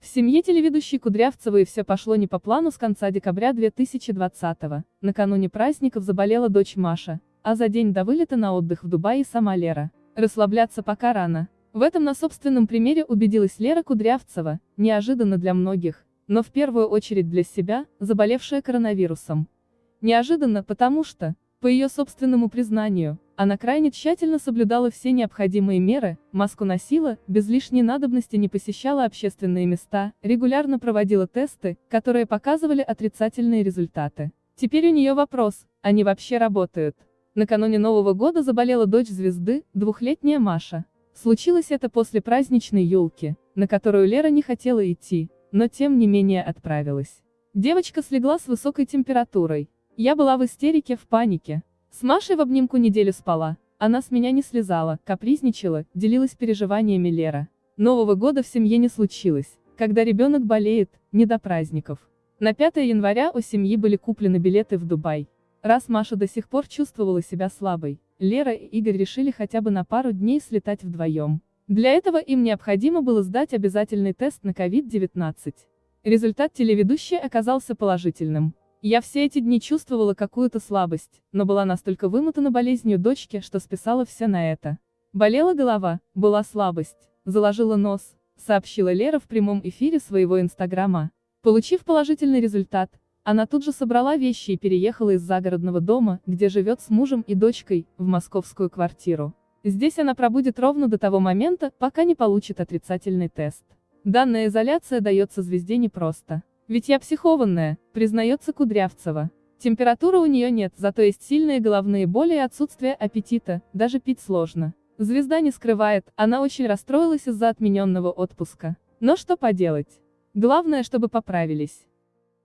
В семье телеведущей Кудрявцевой все пошло не по плану с конца декабря 2020-го. Накануне праздников заболела дочь Маша, а за день до вылета на отдых в Дубае сама Лера. Расслабляться пока рано. В этом на собственном примере убедилась Лера Кудрявцева, неожиданно для многих, но в первую очередь для себя, заболевшая коронавирусом. Неожиданно, потому что, по ее собственному признанию, она крайне тщательно соблюдала все необходимые меры, маску носила, без лишней надобности не посещала общественные места, регулярно проводила тесты, которые показывали отрицательные результаты. Теперь у нее вопрос, они вообще работают? Накануне Нового года заболела дочь звезды, двухлетняя Маша. Случилось это после праздничной елки, на которую Лера не хотела идти, но тем не менее отправилась. Девочка слегла с высокой температурой. Я была в истерике, в панике, с Машей в обнимку неделю спала. Она с меня не слезала, капризничала, делилась переживаниями Лера. Нового года в семье не случилось. Когда ребенок болеет, не до праздников. На 5 января у семьи были куплены билеты в Дубай. Раз Маша до сих пор чувствовала себя слабой, Лера и Игорь решили хотя бы на пару дней слетать вдвоем. Для этого им необходимо было сдать обязательный тест на COVID-19. Результат телеведущей оказался положительным. Я все эти дни чувствовала какую-то слабость, но была настолько вымотана болезнью дочки, что списала все на это. Болела голова, была слабость, заложила нос, сообщила Лера в прямом эфире своего инстаграма. Получив положительный результат, она тут же собрала вещи и переехала из загородного дома, где живет с мужем и дочкой, в московскую квартиру. Здесь она пробудет ровно до того момента, пока не получит отрицательный тест. Данная изоляция дается звезде непросто. Ведь я психованная, признается Кудрявцева. Температуры у нее нет, зато есть сильные головные боли и отсутствие аппетита, даже пить сложно. Звезда не скрывает, она очень расстроилась из-за отмененного отпуска. Но что поделать? Главное, чтобы поправились.